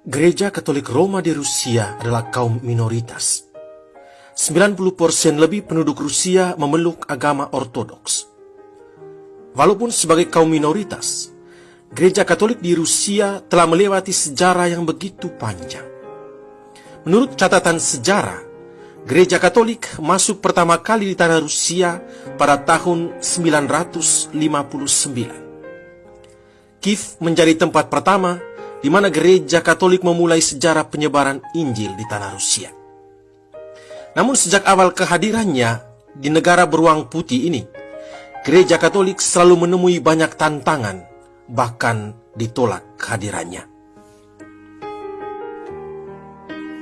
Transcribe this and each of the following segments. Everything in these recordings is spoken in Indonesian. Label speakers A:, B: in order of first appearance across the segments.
A: Gereja Katolik Roma di Rusia adalah kaum minoritas. 90% lebih penduduk Rusia memeluk agama ortodoks. Walaupun sebagai kaum minoritas, Gereja Katolik di Rusia telah melewati sejarah yang begitu panjang. Menurut catatan sejarah, Gereja Katolik masuk pertama kali di tanah Rusia pada tahun 959. Kiev menjadi tempat pertama di mana gereja Katolik memulai sejarah penyebaran Injil di tanah Rusia. Namun sejak awal kehadirannya di negara beruang putih ini, gereja Katolik selalu menemui banyak tantangan, bahkan ditolak kehadirannya.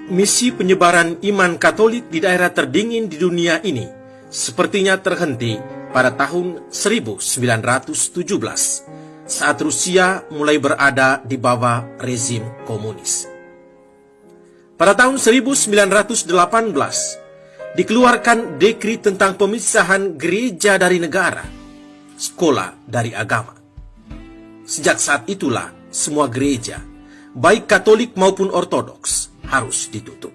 A: Misi penyebaran iman Katolik di daerah terdingin di dunia ini sepertinya terhenti pada tahun 1917 saat Rusia mulai berada di bawah rezim komunis. Pada tahun 1918, dikeluarkan dekri tentang pemisahan gereja dari negara, sekolah dari agama. Sejak saat itulah semua gereja, baik Katolik maupun Ortodoks, harus ditutup.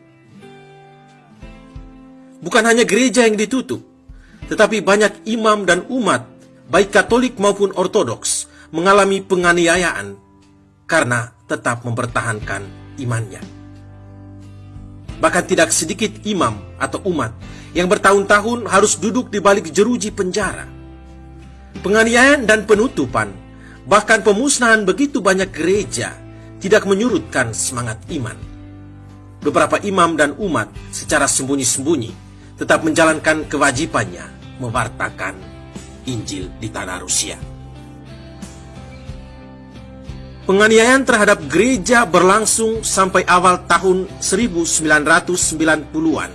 A: Bukan hanya gereja yang ditutup, tetapi banyak imam dan umat, baik Katolik maupun Ortodoks, mengalami penganiayaan karena tetap mempertahankan imannya. Bahkan tidak sedikit imam atau umat yang bertahun-tahun harus duduk di balik jeruji penjara. Penganiayaan dan penutupan, bahkan pemusnahan begitu banyak gereja tidak menyurutkan semangat iman. Beberapa imam dan umat secara sembunyi-sembunyi tetap menjalankan kewajibannya mewartakan Injil di tanah Rusia. Penganiayaan terhadap gereja berlangsung sampai awal tahun 1990-an.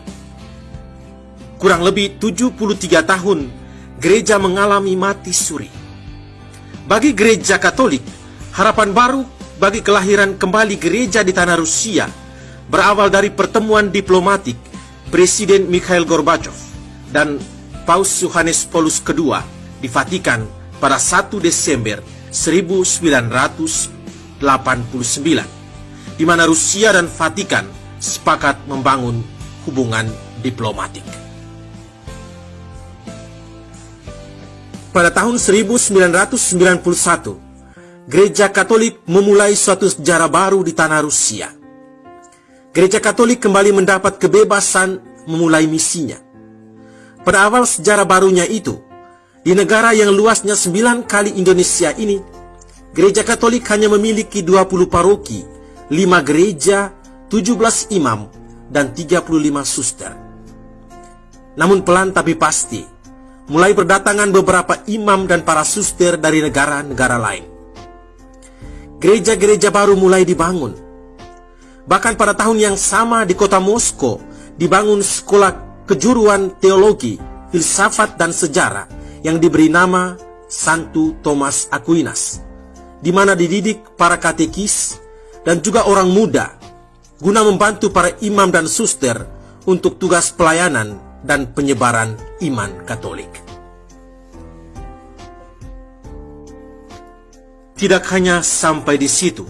A: Kurang lebih 73 tahun, gereja mengalami mati suri. Bagi gereja Katolik, harapan baru bagi kelahiran kembali gereja di tanah Rusia berawal dari pertemuan diplomatik Presiden Mikhail Gorbachev dan Paus Yohanes Paulus II di Vatikan pada 1 Desember 1900 89, di mana Rusia dan Vatikan sepakat membangun hubungan diplomatik. Pada tahun 1991, Gereja Katolik memulai suatu sejarah baru di tanah Rusia. Gereja Katolik kembali mendapat kebebasan memulai misinya. Pada awal sejarah barunya itu, di negara yang luasnya sembilan kali Indonesia ini, Gereja Katolik hanya memiliki 20 paroki, 5 gereja, 17 imam, dan 35 suster. Namun pelan tapi pasti, mulai berdatangan beberapa imam dan para suster dari negara-negara lain. Gereja-gereja baru mulai dibangun. Bahkan pada tahun yang sama di kota Moskow, dibangun sekolah kejuruan teologi, filsafat, dan sejarah yang diberi nama Santo Thomas Aquinas di mana dididik para katekis dan juga orang muda guna membantu para imam dan suster untuk tugas pelayanan dan penyebaran iman Katolik. Tidak hanya sampai di situ.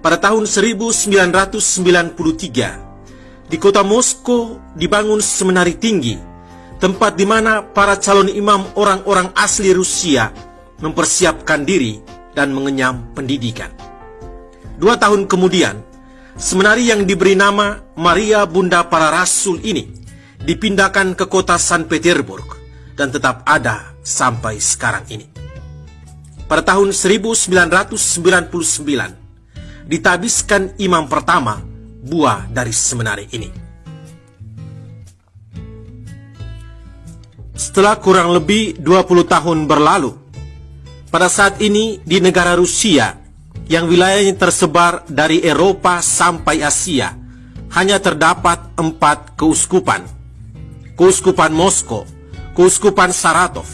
A: Pada tahun 1993, di kota Moskow dibangun seminari tinggi, tempat di mana para calon imam orang-orang asli Rusia mempersiapkan diri dan mengenyam pendidikan. Dua tahun kemudian, semenari yang diberi nama Maria Bunda Para Rasul ini dipindahkan ke kota San Petersburg dan tetap ada sampai sekarang ini. Pada tahun 1999, ditabiskan imam pertama buah dari semenari ini. Setelah kurang lebih 20 tahun berlalu, pada saat ini di negara Rusia yang wilayahnya tersebar dari Eropa sampai Asia hanya terdapat empat keuskupan. Keuskupan Moskow, Keuskupan Saratov,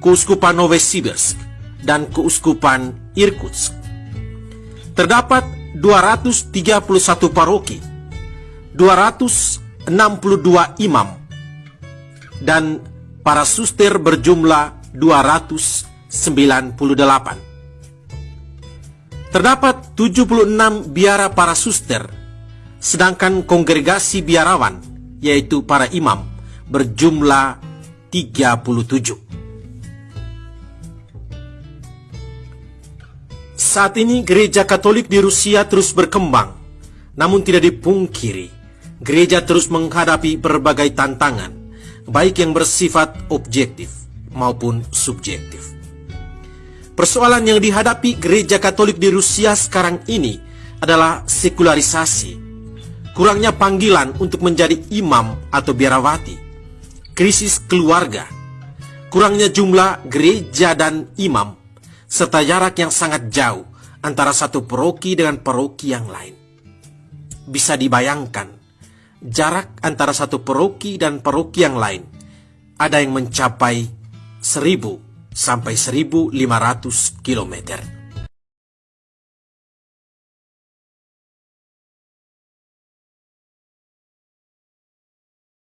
A: Keuskupan Novosibirsk, dan Keuskupan Irkutsk. Terdapat 231 paroki, 262 imam, dan para suster berjumlah 200 98. Terdapat 76 biara para suster, sedangkan kongregasi biarawan, yaitu para imam, berjumlah 37. Saat ini gereja Katolik di Rusia terus berkembang, namun tidak dipungkiri, gereja terus menghadapi berbagai tantangan, baik yang bersifat objektif maupun subjektif. Persoalan yang dihadapi gereja Katolik di Rusia sekarang ini adalah sekularisasi, kurangnya panggilan untuk menjadi imam atau biarawati, krisis keluarga, kurangnya jumlah gereja dan imam, serta jarak yang sangat jauh antara satu paroki dengan paroki yang lain. Bisa dibayangkan, jarak antara satu paroki dan paroki yang lain ada yang mencapai 1000 sampai 1500 kilometer.